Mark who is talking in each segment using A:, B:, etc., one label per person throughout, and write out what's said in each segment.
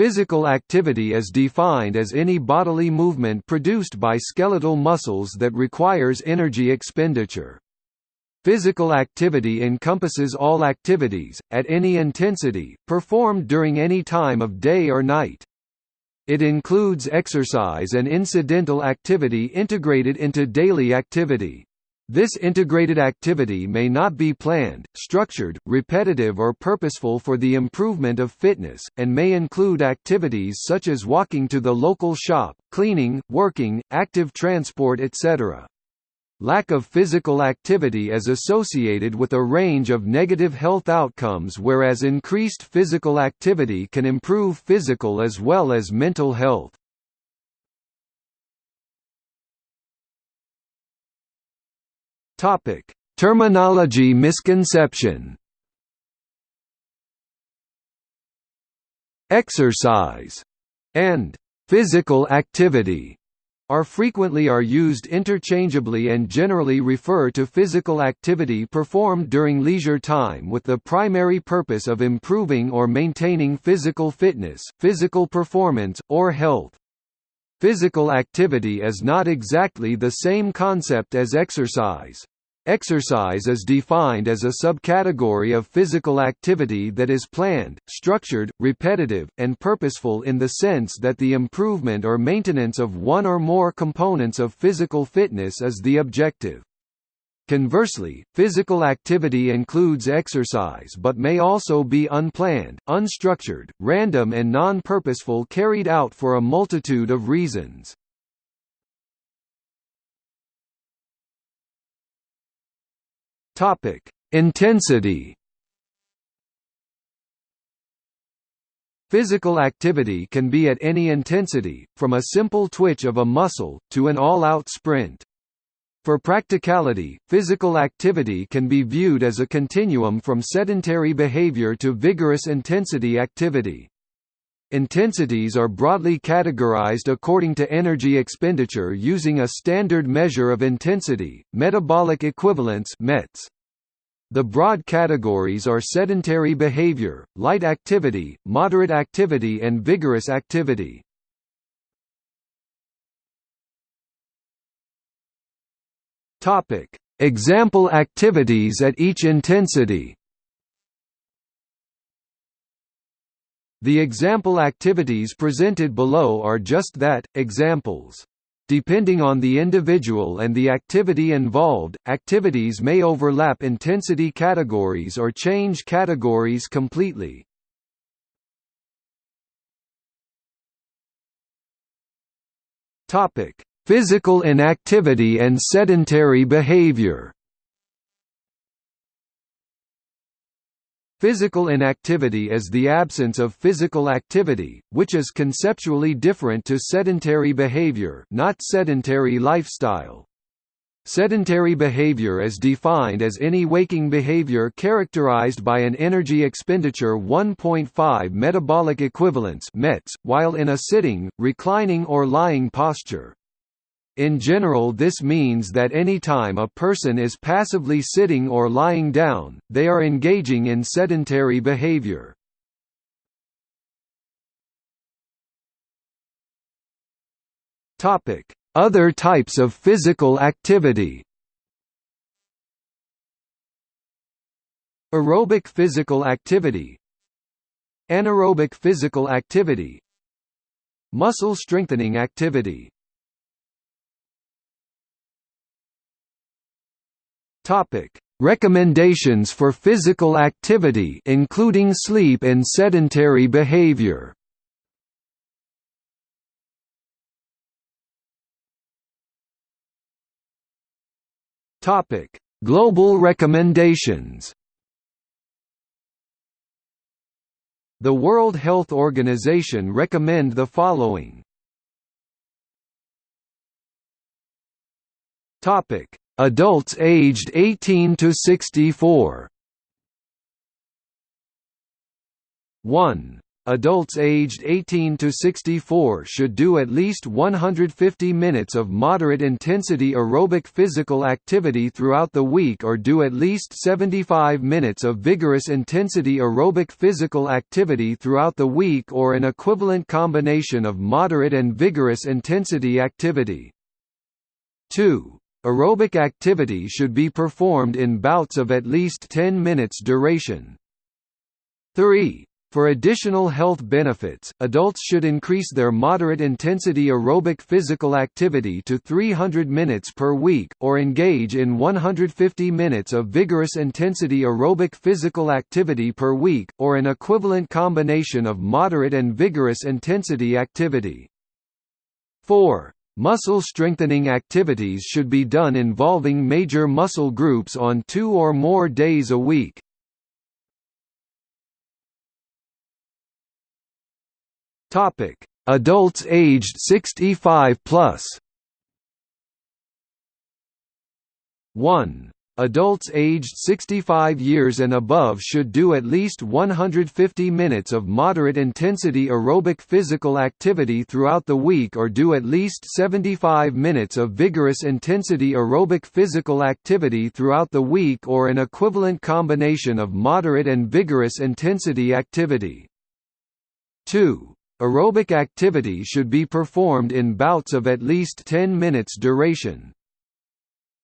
A: Physical activity is defined as any bodily movement produced by skeletal muscles that requires energy expenditure. Physical activity encompasses all activities, at any intensity, performed during any time of day or night. It includes exercise and incidental activity integrated into daily activity. This integrated activity may not be planned, structured, repetitive or purposeful for the improvement of fitness, and may include activities such as walking to the local shop, cleaning, working, active transport etc. Lack of physical activity is associated with a range of negative health outcomes whereas increased physical activity can improve physical as well as mental health. Topic: Terminology misconception. Exercise and physical activity are frequently are used interchangeably and generally refer to physical activity performed during leisure time with the primary purpose of improving or maintaining physical fitness, physical performance, or health. Physical activity is not exactly the same concept as exercise. Exercise is defined as a subcategory of physical activity that is planned, structured, repetitive, and purposeful in the sense that the improvement or maintenance of one or more components of physical fitness is the objective. Conversely, physical activity includes exercise but may also be unplanned, unstructured, random and non-purposeful carried out for a multitude of reasons. Intensity Physical activity can be at any intensity, from a simple twitch of a muscle, to an all-out sprint. For practicality, physical activity can be viewed as a continuum from sedentary behavior to vigorous intensity activity. Intensities are broadly categorized according to energy expenditure using a standard measure of intensity, metabolic equivalence METs. The broad categories are sedentary behavior, light activity, moderate activity and vigorous activity. Topic: Example activities at each intensity. The example activities presented below are just that, examples. Depending on the individual and the activity involved, activities may overlap intensity categories or change categories completely. Topic: Physical inactivity and sedentary behavior Physical inactivity is the absence of physical activity, which is conceptually different to sedentary behavior not sedentary lifestyle. Sedentary behavior is defined as any waking behavior characterized by an energy expenditure 1.5 metabolic equivalents METs, while in a sitting, reclining or lying posture. In general this means that any time a person is passively sitting or lying down, they are engaging in sedentary behavior. Other types of physical activity Aerobic physical activity Anaerobic physical activity Muscle strengthening activity Topic: Recommendations for physical activity including sleep and sedentary behavior. Topic: Global recommendations. The World Health Organization recommend the following. Topic: Adults aged 18 to 64 1. Adults aged 18 to 64 should do at least 150 minutes of moderate intensity aerobic physical activity throughout the week or do at least 75 minutes of vigorous intensity aerobic physical activity throughout the week or an equivalent combination of moderate and vigorous intensity activity. 2. Aerobic activity should be performed in bouts of at least 10 minutes duration. 3. For additional health benefits, adults should increase their moderate intensity aerobic physical activity to 300 minutes per week, or engage in 150 minutes of vigorous intensity aerobic physical activity per week, or an equivalent combination of moderate and vigorous intensity activity. 4. Muscle strengthening activities should be done involving major muscle groups on two or more days a week. Topic: Adults aged 65 plus. 1. Adults aged 65 years and above should do at least 150 minutes of moderate intensity aerobic physical activity throughout the week or do at least 75 minutes of vigorous intensity aerobic physical activity throughout the week or an equivalent combination of moderate and vigorous intensity activity. 2. Aerobic activity should be performed in bouts of at least 10 minutes duration.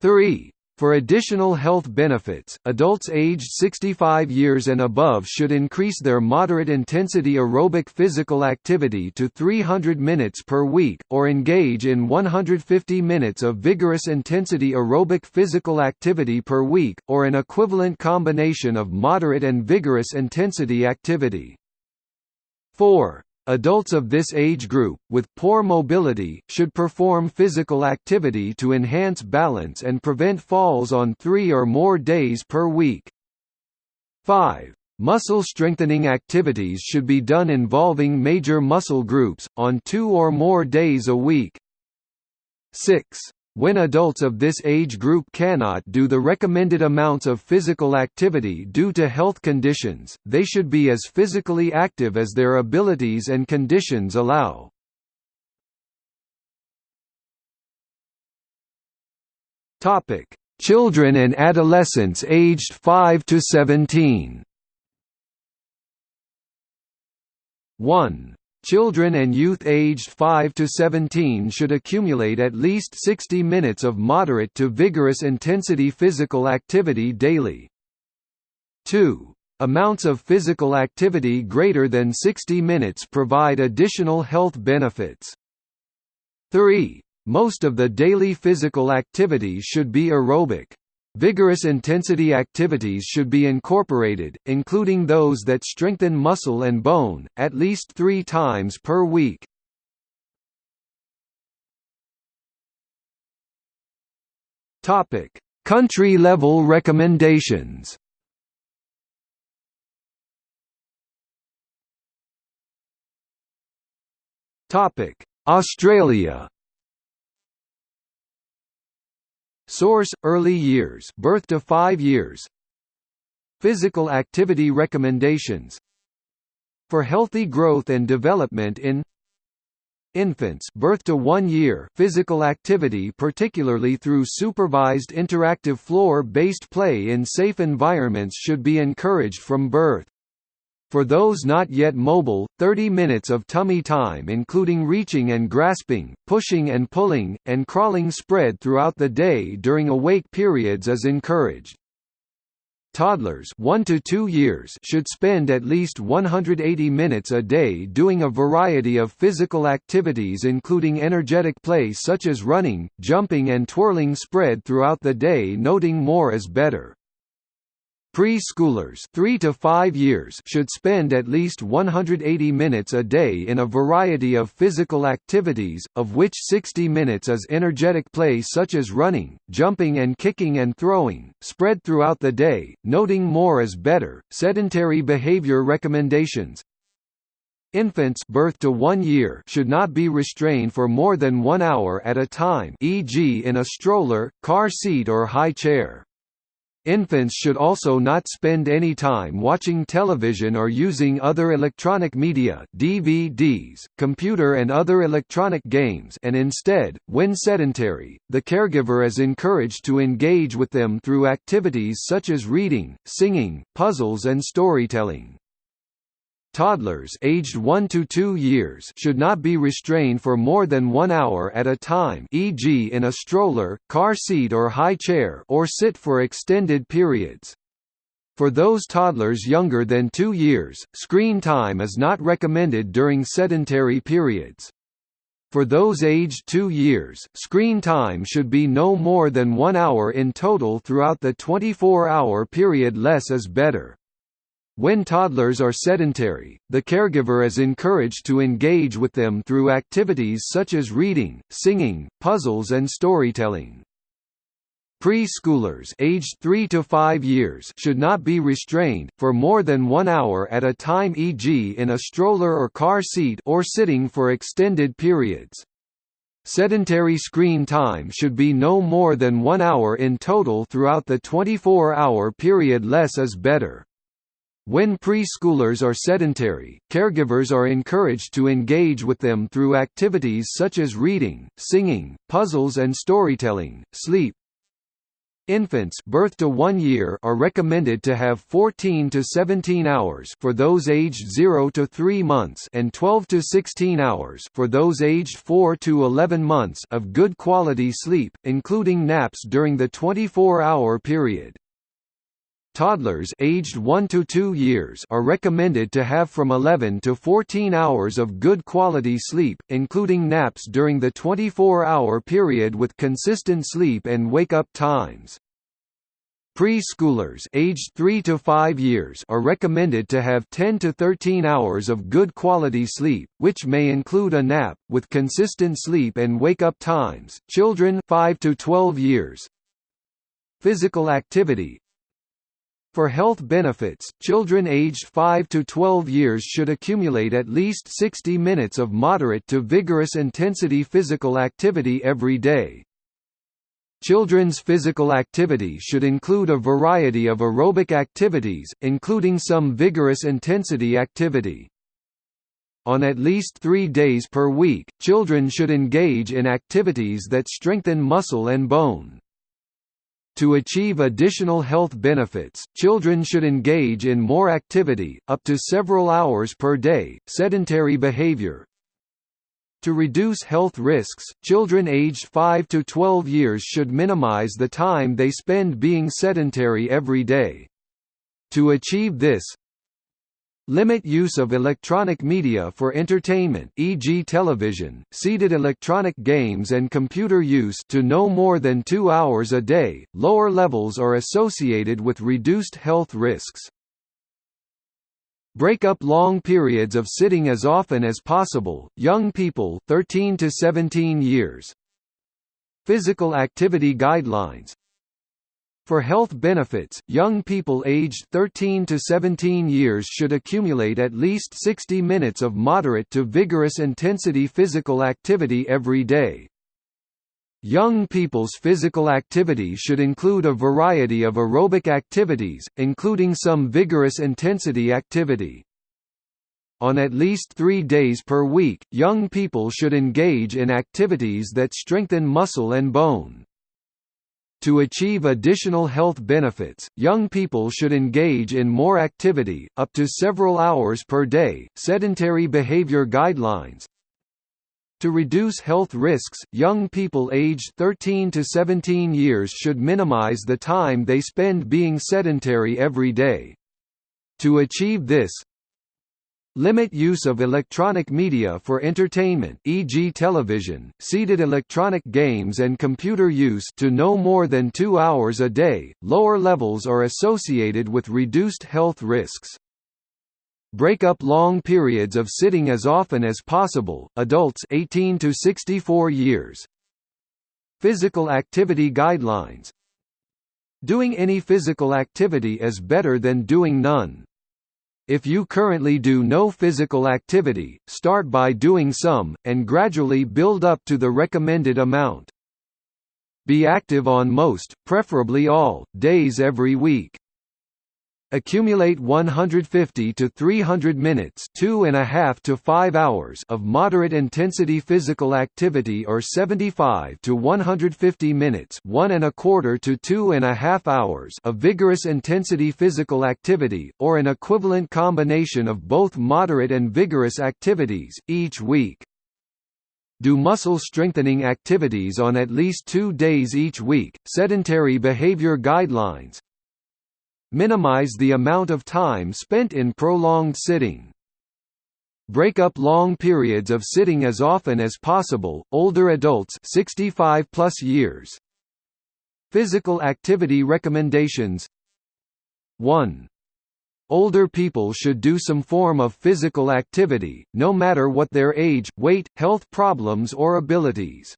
A: 3. For additional health benefits, adults aged 65 years and above should increase their moderate intensity aerobic physical activity to 300 minutes per week, or engage in 150 minutes of vigorous intensity aerobic physical activity per week, or an equivalent combination of moderate and vigorous intensity activity. 4. Adults of this age group, with poor mobility, should perform physical activity to enhance balance and prevent falls on three or more days per week. 5. Muscle strengthening activities should be done involving major muscle groups, on two or more days a week. 6. When adults of this age group cannot do the recommended amounts of physical activity due to health conditions, they should be as physically active as their abilities and conditions allow. Topic: Children and adolescents aged 5 to 17. 1. Children and youth aged 5 to 17 should accumulate at least 60 minutes of moderate to vigorous intensity physical activity daily. 2. Amounts of physical activity greater than 60 minutes provide additional health benefits. 3. Most of the daily physical activity should be aerobic. Vigorous intensity activities should be incorporated, including those that strengthen muscle and bone, at least three times per week. Country-level recommendations Australia Source: Early years, birth to 5 years. Physical activity recommendations. For healthy growth and development in infants, birth to 1 year. Physical activity, particularly through supervised interactive floor-based play in safe environments, should be encouraged from birth. For those not yet mobile, 30 minutes of tummy time including reaching and grasping, pushing and pulling, and crawling spread throughout the day during awake periods is encouraged. Toddlers 1 to 2 years should spend at least 180 minutes a day doing a variety of physical activities including energetic play such as running, jumping and twirling spread throughout the day noting more is better. Preschoolers 3 to 5 years should spend at least 180 minutes a day in a variety of physical activities, of which 60 minutes is energetic play such as running, jumping and kicking and throwing, spread throughout the day, noting more is better. Sedentary behavior recommendations Infants birth to 1 year should not be restrained for more than 1 hour at a time e.g. in a stroller, car seat or high chair. Infants should also not spend any time watching television or using other electronic media DVDs, computer and other electronic games and instead, when sedentary, the caregiver is encouraged to engage with them through activities such as reading, singing, puzzles and storytelling. Toddlers aged 1 to 2 years should not be restrained for more than 1 hour at a time e.g. in a stroller, car seat or high chair or sit for extended periods. For those toddlers younger than 2 years, screen time is not recommended during sedentary periods. For those aged 2 years, screen time should be no more than 1 hour in total throughout the 24-hour period less is better. When toddlers are sedentary, the caregiver is encouraged to engage with them through activities such as reading, singing, puzzles and storytelling. Preschoolers aged 3 to 5 years should not be restrained, for more than one hour at a time e.g. in a stroller or car seat or sitting for extended periods. Sedentary screen time should be no more than one hour in total throughout the 24-hour period less is better. When preschoolers are sedentary, caregivers are encouraged to engage with them through activities such as reading, singing, puzzles and storytelling. Sleep Infants birth to 1 year are recommended to have 14 to 17 hours for those aged 0 to 3 months and 12 to 16 hours for those aged 4 to 11 months of good quality sleep, including naps during the 24-hour period. Toddlers aged 1 to 2 years are recommended to have from 11 to 14 hours of good quality sleep, including naps during the 24-hour period with consistent sleep and wake-up times. Preschoolers aged 3 to 5 years are recommended to have 10 to 13 hours of good quality sleep, which may include a nap, with consistent sleep and wake-up times. Children 5 to 12 years Physical activity for health benefits, children aged 5 to 12 years should accumulate at least 60 minutes of moderate to vigorous intensity physical activity every day. Children's physical activity should include a variety of aerobic activities, including some vigorous intensity activity. On at least three days per week, children should engage in activities that strengthen muscle and bone. To achieve additional health benefits, children should engage in more activity, up to several hours per day. Sedentary behavior, to reduce health risks, children aged 5 to 12 years should minimize the time they spend being sedentary every day. To achieve this, Limit use of electronic media for entertainment e.g. television, seated electronic games and computer use to no more than two hours a day. Lower levels are associated with reduced health risks. Break up long periods of sitting as often as possible. Young people 13 to 17 years. Physical activity guidelines for health benefits, young people aged 13 to 17 years should accumulate at least 60 minutes of moderate to vigorous intensity physical activity every day. Young people's physical activity should include a variety of aerobic activities, including some vigorous intensity activity. On at least three days per week, young people should engage in activities that strengthen muscle and bone. To achieve additional health benefits, young people should engage in more activity, up to several hours per day. Sedentary behavior guidelines To reduce health risks, young people aged 13 to 17 years should minimize the time they spend being sedentary every day. To achieve this, Limit use of electronic media for entertainment e.g. television, seated electronic games and computer use to no more than 2 hours a day. Lower levels are associated with reduced health risks. Break up long periods of sitting as often as possible. Adults 18 to 64 years. Physical activity guidelines. Doing any physical activity is better than doing none. If you currently do no physical activity, start by doing some, and gradually build up to the recommended amount. Be active on most, preferably all, days every week. Accumulate 150 to 300 minutes two and a half to five hours of moderate intensity physical activity or 75 to 150 minutes one and a quarter to two and a half hours of vigorous intensity physical activity, or an equivalent combination of both moderate and vigorous activities, each week. Do muscle strengthening activities on at least two days each week. Sedentary behavior guidelines Minimize the amount of time spent in prolonged sitting. Break up long periods of sitting as often as possible. Older adults 65 plus years. Physical activity recommendations 1. Older people should do some form of physical activity, no matter what their age, weight, health problems or abilities.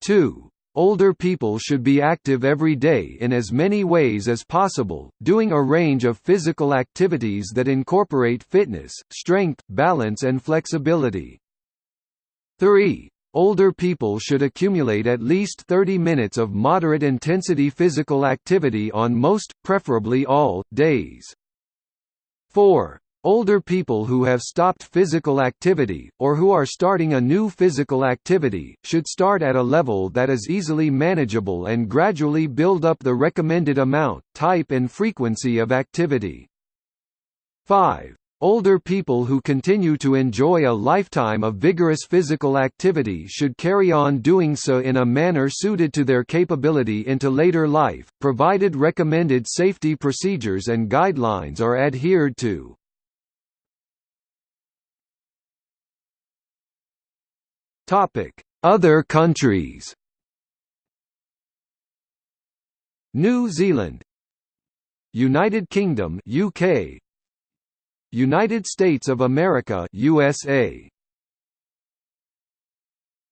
A: 2. Older people should be active every day in as many ways as possible, doing a range of physical activities that incorporate fitness, strength, balance and flexibility. 3. Older people should accumulate at least 30 minutes of moderate intensity physical activity on most, preferably all, days. 4. Older people who have stopped physical activity, or who are starting a new physical activity, should start at a level that is easily manageable and gradually build up the recommended amount, type and frequency of activity. 5. Older people who continue to enjoy a lifetime of vigorous physical activity should carry on doing so in a manner suited to their capability into later life, provided recommended safety procedures and guidelines are adhered to. Topic: Other countries. New Zealand, United Kingdom, UK, United States of America, USA.